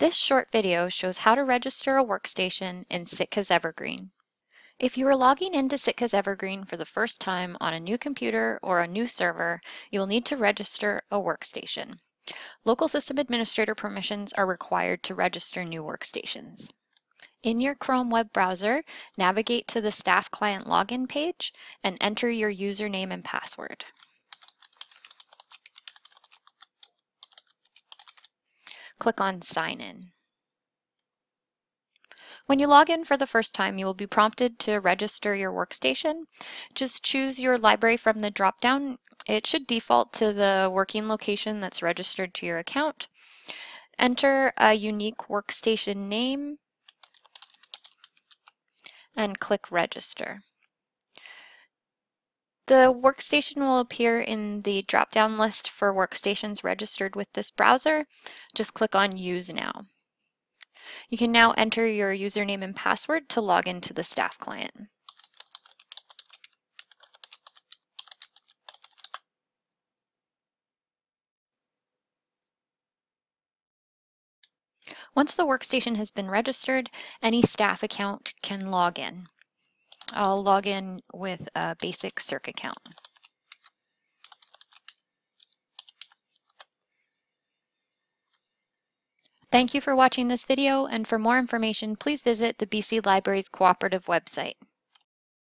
This short video shows how to register a workstation in Sitka's Evergreen. If you are logging into Sitka's Evergreen for the first time on a new computer or a new server, you will need to register a workstation. Local system administrator permissions are required to register new workstations. In your Chrome web browser, navigate to the Staff Client Login page and enter your username and password. Click on Sign In. When you log in for the first time, you will be prompted to register your workstation. Just choose your library from the drop-down. It should default to the working location that's registered to your account. Enter a unique workstation name and click Register. The workstation will appear in the drop-down list for workstations registered with this browser. Just click on Use Now. You can now enter your username and password to log into the staff client. Once the workstation has been registered, any staff account can log in. I'll log in with a basic Circ account. Thank you for watching this video, and for more information, please visit the BC Libraries Cooperative website.